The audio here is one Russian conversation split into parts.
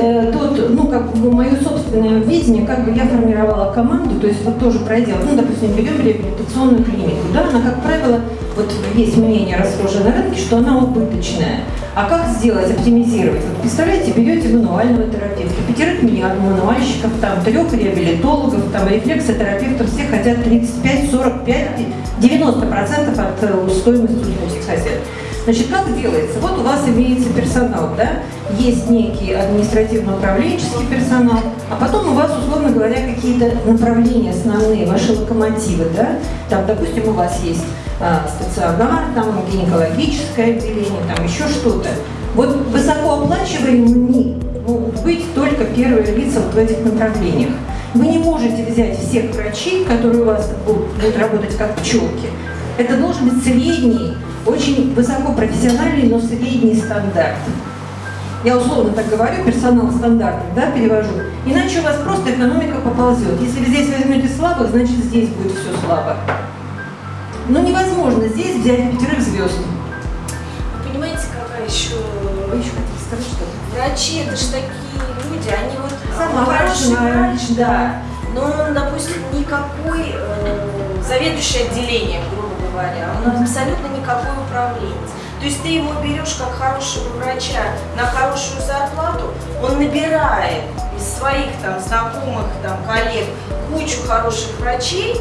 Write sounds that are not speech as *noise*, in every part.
э, тут, ну, как бы мое собственное видение, как бы я формировала команду, то есть вот тоже пройдя, ну, допустим, берем реабилитационную клинику, да, она, как правило, вот есть мнение расхожее на рынке, что она убыточная. А как сделать, оптимизировать? Вот представляете, берете мануального терапевта, пятерых мануальщиков, там, трех реабилитологов, там, рефлексотерапевтов, все хотят 35, 45, 90% от э, стоимости услуги хотят. Значит, как делается? Вот у вас имеется персонал, да? Есть некий административно-управленческий персонал, а потом у вас, условно говоря, какие-то направления основные, ваши локомотивы, да? Там, допустим, у вас есть а, стационар, там гинекологическое отделение, там еще что-то. Вот высокооплачиваемыми могут быть только первые лица вот в этих направлениях. Вы не можете взять всех врачей, которые у вас будут работать как пчелки. Это должен быть средний очень высокопрофессиональный, но средний стандарт. Я условно так говорю, персонал стандартный, да, перевожу. Иначе у вас просто экономика поползет. Если вы здесь возьмете слабых, значит здесь будет все слабо. Но невозможно здесь взять пятерых звезд. Вы понимаете, какая еще... Вы еще хотите сказать что-то? Врачи, это же такие люди, они вот... Сама хороший врач, да. да. Но он, допустим, никакой э, заведующий отделением, грубо говоря, он абсолютно никакой управленец. То есть ты его берешь как хорошего врача на хорошую зарплату, он набирает из своих там знакомых, там, коллег кучу хороших врачей,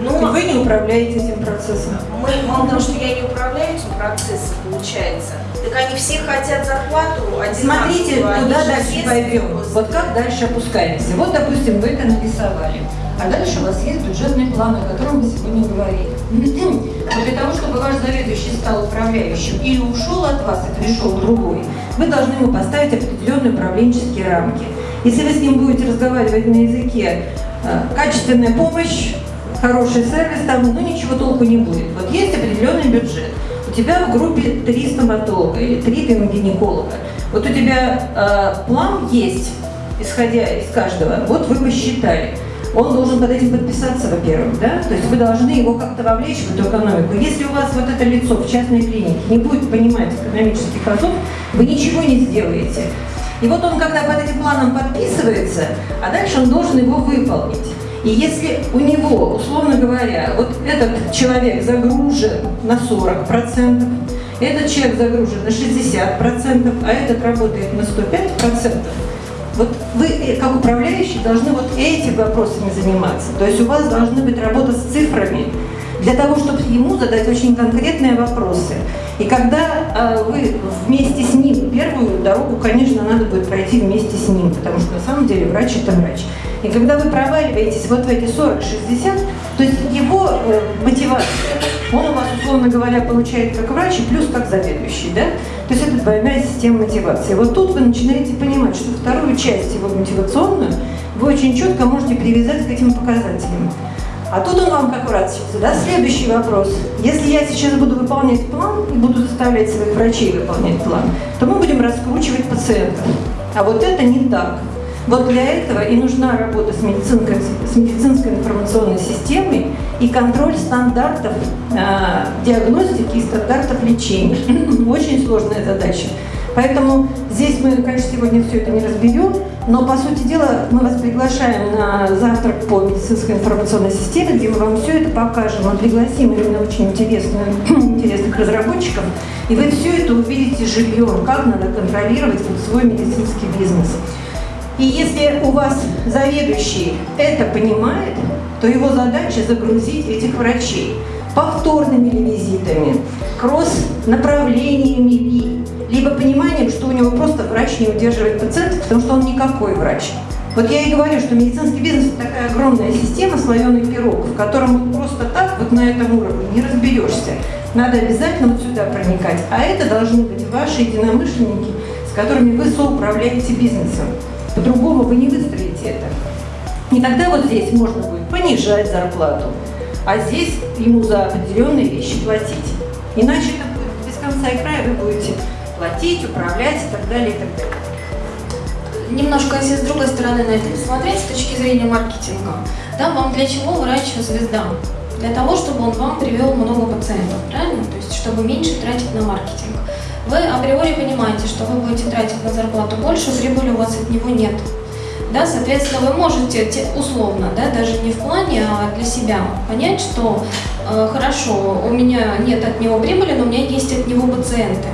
но вы не управляете этим процессом. Мы, мало того, что я не управляю этим процессом, получается, так они все хотят зарплату Смотрите, куда дальше пойдем. Вот как дальше опускаемся. Вот, допустим, вы это нарисовали. А дальше у вас есть бюджетный план, о котором мы сегодня говорили. *clears throat* Но для того, чтобы ваш заведующий стал управляющим или ушел от вас и пришел другой, вы должны ему поставить определенные управленческие рамки. Если вы с ним будете разговаривать на языке э, качественная помощь, хороший сервис, там ну, ничего толку не будет. Вот есть определенный бюджет. Тебя в группе три стоматолога или три гинеколога. Вот у тебя э, план есть, исходя из каждого. Вот вы посчитали он должен под этим подписаться, во-первых, да? То есть вы должны его как-то вовлечь в эту экономику. Если у вас вот это лицо в частной клинике не будет понимать экономических азов, вы ничего не сделаете. И вот он, когда под этим планом подписывается, а дальше он должен его выполнить. И если у него, условно говоря, вот этот человек загружен на 40%, этот человек загружен на 60%, а этот работает на 105%, вот вы, э, как управляющий, должны вот этими вопросами заниматься. То есть у вас должны быть работа с цифрами, для того, чтобы ему задать очень конкретные вопросы. И когда э, вы вместе с ним, первую дорогу, конечно, надо будет пройти вместе с ним, потому что на самом деле врач – это врач. И когда вы проваливаетесь вот в эти 40-60, то есть его э, мотивация, он у вас, условно говоря, получает как врач и плюс как заведующий, да? То есть это двойная система мотивации. Вот тут вы начинаете понимать, что вторую часть его мотивационную вы очень четко можете привязать к этим показателям. А тут он вам как врачится, да? Следующий вопрос. Если я сейчас буду выполнять план и буду заставлять своих врачей выполнять план, то мы будем раскручивать пациентов. А вот это не так. Вот для этого и нужна работа с медицинской, с медицинской информационной системой и контроль стандартов э, диагностики и стандартов лечения. *laughs* Очень сложная задача. Поэтому здесь мы, конечно, сегодня все это не разберем, но, по сути дела, мы вас приглашаем на завтрак по медицинской информационной системе, где мы вам все это покажем. Мы пригласим именно очень интересных, *clears throat* интересных разработчиков, и вы все это увидите живьем, как надо контролировать свой медицинский бизнес. И если у вас заведующий это понимает, то его задача загрузить этих врачей повторными визитами, кросс-направлениями либо пониманием, что у него просто врач не удерживает пациентов, потому что он никакой врач. Вот я и говорю, что медицинский бизнес – это такая огромная система слоеных пирог, в котором просто так, вот на этом уровне, не разберешься. Надо обязательно вот сюда проникать. А это должны быть ваши единомышленники, с которыми вы соуправляете бизнесом. По-другому вы не выстроите это. И тогда вот здесь можно будет понижать зарплату, а здесь ему за определенные вещи платить. Иначе это будет без конца и края, вы будете платить, управлять и так далее, и так далее. Немножко, если с другой стороны на это посмотреть, с точки зрения маркетинга, да, вам для чего врач-звезда? Для того, чтобы он вам привел много пациентов, правильно? То есть, чтобы меньше тратить на маркетинг. вы априори понимаете, что вы будете тратить на зарплату больше, прибыли у вас от него нет. Да, соответственно, вы можете те- условно, да, даже не в плане, а для себя понять, что э, хорошо, у меня нет от него прибыли, но у меня есть от него пациенты.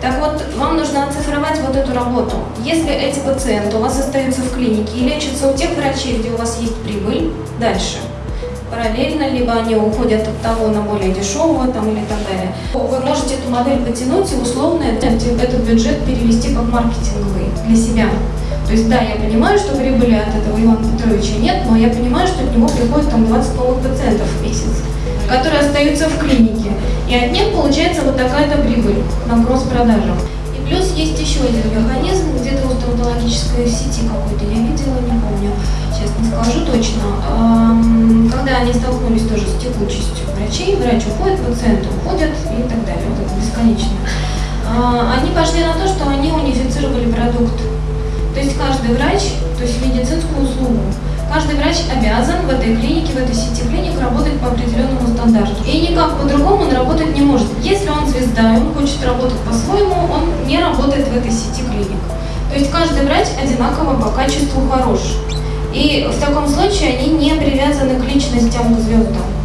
Так вот, вам нужно оцифровать вот эту работу. Если эти пациенты у вас остаются в клинике и лечатся у тех врачей, где у вас есть прибыль, дальше, параллельно, либо они уходят от того на более дешевого там, или так далее, вы можете эту модель потянуть и условно этот бюджет перевести как маркетинговый для себя. То есть, да, я понимаю, что прибыли от этого Ивана Петровича нет, но я понимаю, что от него приходит там 20 новых пациентов в месяц, которые остаются в клинике. И от них получается вот такая-то прибыль на кросс-продажах. И плюс есть еще один механизм, где-то в стоматологической сети какой-то, я видела, не помню, сейчас не скажу точно. Когда они столкнулись тоже с текучестью врачей, врач уходит, пациенты уходят и так далее, вот это бесконечно. А, Они пошли на то, что они унифицировали продукт. То есть каждый врач, то есть медицинскую услугу, каждый врач обязан в этой клинике, в этой сети клиник работать по определенному стандарту. И никак по-другому он работать не может. Если он звезда, и он хочет работать по-своему, он не работает в этой сети клиник. То есть каждый врач одинаково по качеству хорош. И в таком случае они не привязаны к личностям, к звездам.